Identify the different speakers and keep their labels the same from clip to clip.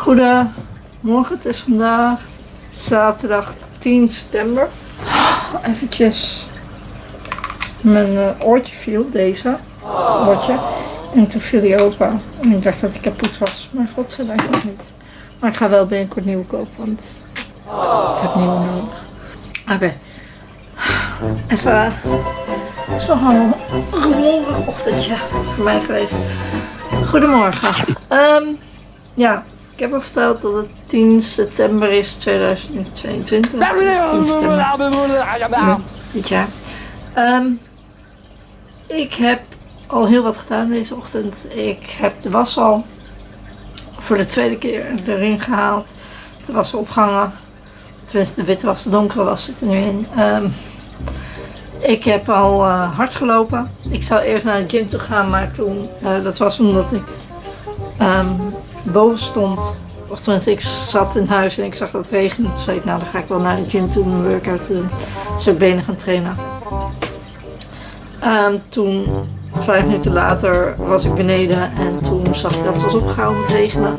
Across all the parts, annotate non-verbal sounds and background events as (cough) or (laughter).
Speaker 1: Goedemorgen, het is vandaag zaterdag 10 september. Eventjes mijn eh, oortje viel, deze oortje. En toen viel die open. En ik dacht dat ik kapot was. Maar nog niet. Maar ik ga wel binnenkort nieuwe kopen, want ik heb nieuwe nodig. Oké. Even. Het is nog een rumoerig ochtendje voor mij geweest. Goedemorgen. Ehm, ja, ik heb al verteld dat het 10 september is 2022. Dus 10 september. Dit jaar. Ehm, ik heb al heel wat gedaan deze ochtend. Ik heb de was al voor de tweede keer erin gehaald. De was opgehangen. Tenminste, de witte was, de donkere was zit er nu in. Ehm, ik heb al uh, hard gelopen. Ik zou eerst naar de gym toe gaan, maar toen, uh, dat was omdat ik um, boven stond. Of tenminste, ik zat in huis en ik zag dat het regende. Toen zei ik, nou dan ga ik wel naar de gym toe een workout doen. Dus benen gaan trainen. Um, toen, vijf minuten later, was ik beneden en toen zag ik dat het was opgehouden met regenen.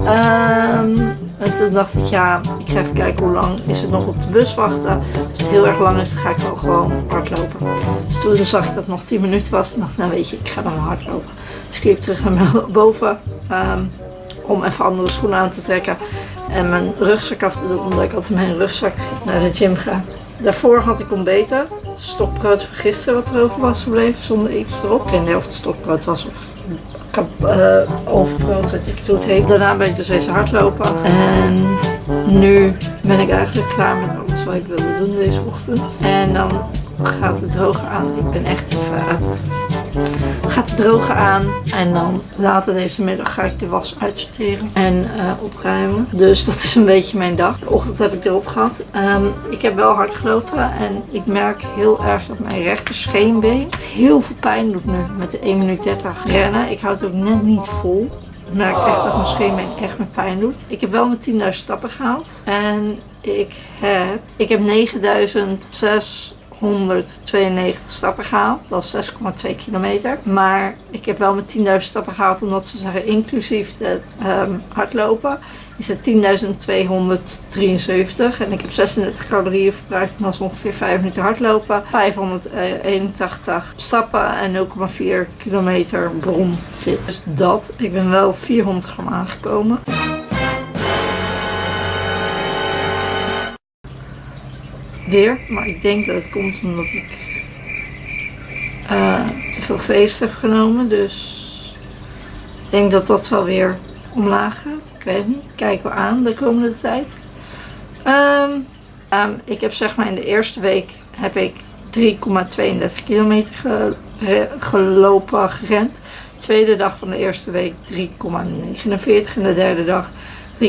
Speaker 1: Um, en toen dacht ik, ja, ik ga even kijken hoe lang is het nog op de bus wachten. Als het heel erg lang is, dan ga ik wel gewoon hardlopen. Dus toen zag ik dat het nog 10 minuten was. En dacht nou weet je, ik ga dan hardlopen. Dus ik liep terug naar (laughs) boven um, om even andere schoenen aan te trekken. En mijn rugzak af te doen, omdat ik altijd mijn rugzak naar de gym ga. Daarvoor had ik ontbeten. Stokbrood van gisteren wat erover was gebleven, zonder iets erop. Ik niet of het stokbrood was of uh, overbrood, weet ik hoe het heet. Daarna ben ik dus eens hardlopen. En nu ben ik eigenlijk klaar met alles wat ik wilde doen deze ochtend. En dan gaat het droger aan. Ik ben echt even... Gaat het drogen aan en dan later deze middag ga ik de was uitsorteren en uh, opruimen. Dus dat is een beetje mijn dag. De ochtend heb ik erop gehad. Um, ik heb wel hard gelopen en ik merk heel erg dat mijn rechter scheenbeen heel veel pijn doet nu met de 1 minuut 30 rennen. Ik houd het ook net niet vol. Ik merk echt dat mijn scheenbeen echt met pijn doet. Ik heb wel mijn 10.000 stappen gehaald. En ik heb, ik heb 9.006 192 stappen gehaald. Dat is 6,2 kilometer. Maar ik heb wel met 10.000 stappen gehaald omdat ze zeggen inclusief de um, hardlopen is het 10.273 en ik heb 36 calorieën verbruikt en dat is ongeveer 5 minuten hardlopen, 581 stappen en 0,4 kilometer bronfit. Dus dat, ik ben wel 400 gram aangekomen. Maar ik denk dat het komt omdat ik uh, te veel feest heb genomen. Dus ik denk dat dat wel weer omlaag gaat. Ik weet het niet. Kijken we aan de komende tijd. Um, um, ik heb zeg maar in de eerste week heb ik 3,32 kilometer ge gelopen, gerend. De tweede dag van de eerste week 3,49 en de derde dag 3,41.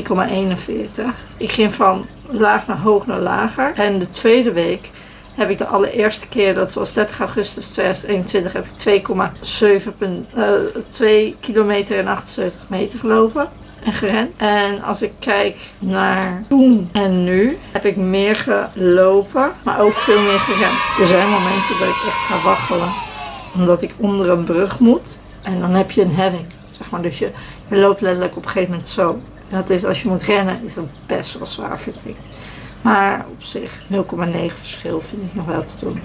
Speaker 1: Ik ging van laag naar hoog naar lager. En de tweede week heb ik de allereerste keer, dat was 30 augustus 2021, heb ik 2,7 uh, 2 kilometer en 78 meter gelopen en gerend. En als ik kijk naar toen en nu, heb ik meer gelopen, maar ook veel meer gerend. Er zijn momenten dat ik echt ga waggelen, omdat ik onder een brug moet. En dan heb je een helling, zeg maar. Dus je, je loopt letterlijk op een gegeven moment zo. Dat is, als je moet rennen, is dat best wel zwaar, vind ik. Maar op zich, 0,9 verschil vind ik nog wel te doen.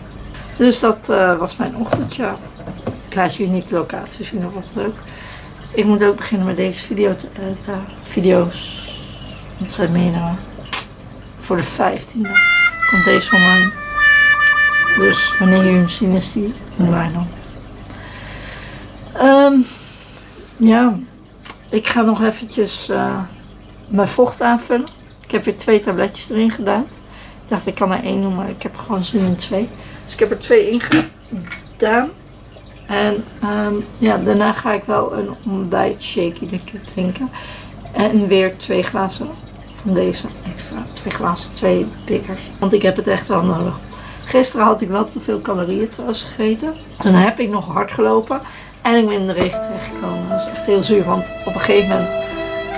Speaker 1: Dus dat uh, was mijn ochtendje. Ik laat jullie niet de locatie zien of wat leuk. Ik moet ook beginnen met deze video te editen. Video's. Dat zijn meerdere. Voor de 15e komt deze online. Dus wanneer jullie hem zien is die online dan. Um, ja, ik ga nog eventjes uh, mijn vocht aanvullen. Ik heb weer twee tabletjes erin gedaan. Ik dacht ik kan er één doen, maar ik heb gewoon zin in twee. Dus ik heb er twee in gedaan. En um, ja, daarna ga ik wel een ontbijtshake drinken. En weer twee glazen van deze extra. Twee glazen, twee bikkers. Want ik heb het echt wel nodig. Gisteren had ik wel te veel calorieën trouwens gegeten. Toen heb ik nog hard gelopen. En ik ben in de regen terechtgekomen. Dat is echt heel zuur. Want op een gegeven moment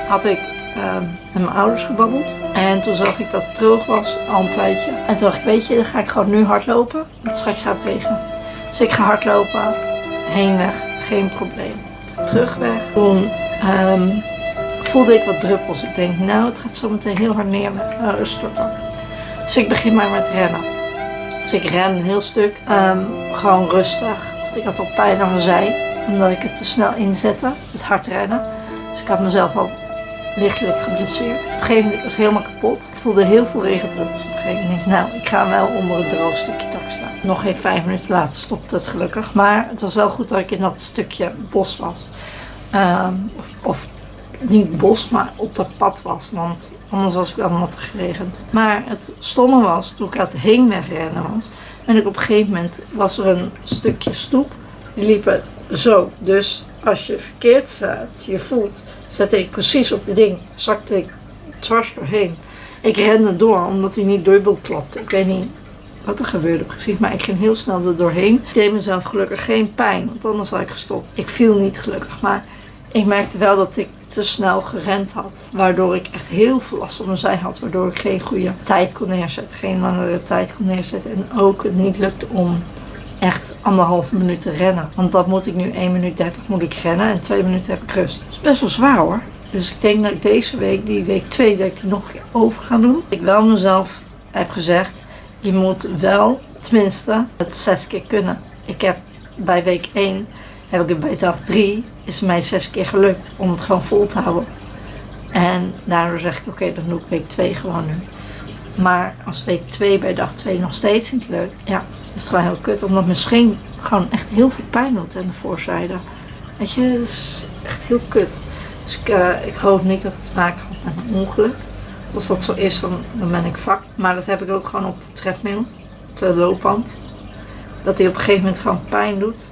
Speaker 1: had ik uh, met mijn ouders gebabbeld. En toen zag ik dat het droog was, al een tijdje. En toen dacht ik, weet je, dan ga ik gewoon nu hardlopen. Want straks gaat het regenen. Dus ik ga hardlopen. Heenweg, geen probleem. Terugweg. Toen um, voelde ik wat druppels. Ik denk, nou, het gaat zo meteen heel hard neer uh, storten. Dus ik begin maar met rennen. Dus ik ren een heel stuk, um, gewoon rustig. Want ik had al pijn aan mijn zij, omdat ik het te snel inzette, het hard rennen. Dus ik had mezelf al lichtelijk geblesseerd. Op een gegeven moment was ik helemaal kapot. Ik voelde heel veel regendruppels. Op een gegeven moment denk ik, nou, ik ga wel onder het droog stukje tak staan. Nog geen vijf minuten later stopte het gelukkig. Maar het was wel goed dat ik in dat stukje bos was. Um, of, niet bos, maar op dat pad was. Want anders was ik wel nat geregend. Maar het stomme was, toen ik aan het heenwegrennen was. En ik op een gegeven moment was er een stukje stoep. Die liepen zo. Dus als je verkeerd staat, je voet, zette ik precies op de ding. Zakte ik dwars doorheen. Ik rende door, omdat hij niet dubbel klapte. Ik weet niet wat er gebeurde precies, maar ik ging heel snel er doorheen. Ik deed mezelf gelukkig geen pijn, want anders had ik gestopt. Ik viel niet gelukkig, maar ik merkte wel dat ik te snel gerend had. Waardoor ik echt heel veel last van had. Waardoor ik geen goede tijd kon neerzetten. Geen langere tijd kon neerzetten. En ook het niet lukte om echt anderhalve minuut rennen. Want dat moet ik nu 1 minuut 30 moet ik rennen. En 2 minuten heb ik rust. Dat is best wel zwaar hoor. Dus ik denk dat ik deze week, die week 2, dat ik die nog een keer over ga doen. Ik wel mezelf heb gezegd. Je moet wel tenminste het zes keer kunnen. Ik heb bij week 1 heb ik het bij dag 3 is mij zes keer gelukt om het gewoon vol te houden. En daardoor zeg ik, oké, dan doe ik week 2 gewoon nu. Maar als week 2 bij dag 2 nog steeds niet lukt, ja, is het gewoon heel kut. Omdat misschien gewoon echt heel veel pijn doet aan de voorzijde. Weet je, dat is echt heel kut. Dus ik, uh, ik hoop niet dat het te maken heeft met een ongeluk. Als dat zo is, dan, dan ben ik vak. Maar dat heb ik ook gewoon op de treadmill, op de loopband. Dat hij op een gegeven moment gewoon pijn doet.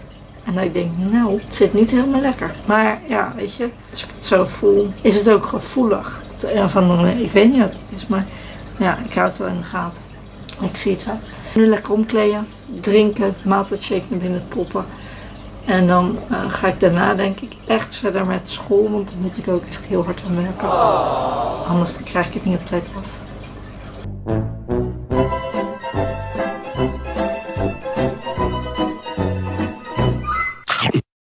Speaker 1: En dat ik denk, nou, het zit niet helemaal lekker. Maar ja, weet je, als ik het zo voel, is het ook gevoelig. Andere ik weet niet wat het is, maar ja, ik hou het wel in de gaten. Ik zie het zo. Nu lekker omkleden, drinken, maaltijdshake naar binnen poppen. En dan uh, ga ik daarna denk ik echt verder met school, want dan moet ik ook echt heel hard aan werken. Anders krijg ik het niet op tijd af.